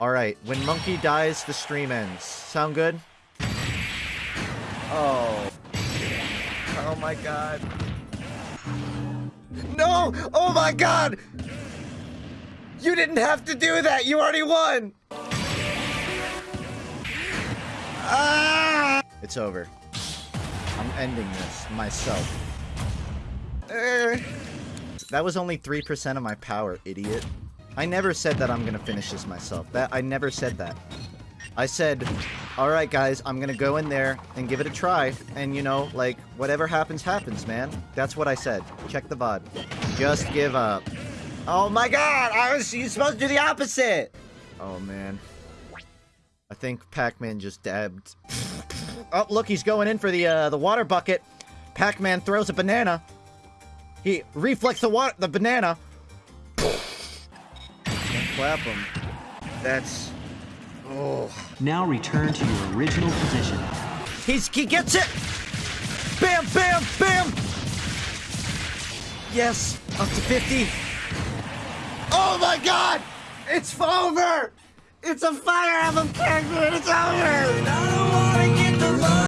Alright, when Monkey dies, the stream ends. Sound good? Oh. Oh my god. No! Oh my god! You didn't have to do that! You already won! Ah! It's over. I'm ending this myself. Er. That was only 3% of my power, idiot. I never said that I'm gonna finish this myself. That I never said that. I said, alright guys, I'm gonna go in there and give it a try. And you know, like, whatever happens, happens, man. That's what I said. Check the VOD. Just give up. Oh my god! I was you supposed to do the opposite! Oh man. I think Pac-Man just dabbed. oh, look, he's going in for the uh, the water bucket. Pac-Man throws a banana. He reflects the water, the banana clap him. That's... Oh. Now return to your original position. He's, he gets it! Bam, bam, bam! Yes, up to 50. Oh my god! It's over! It's a Fire Emblem character and it's over!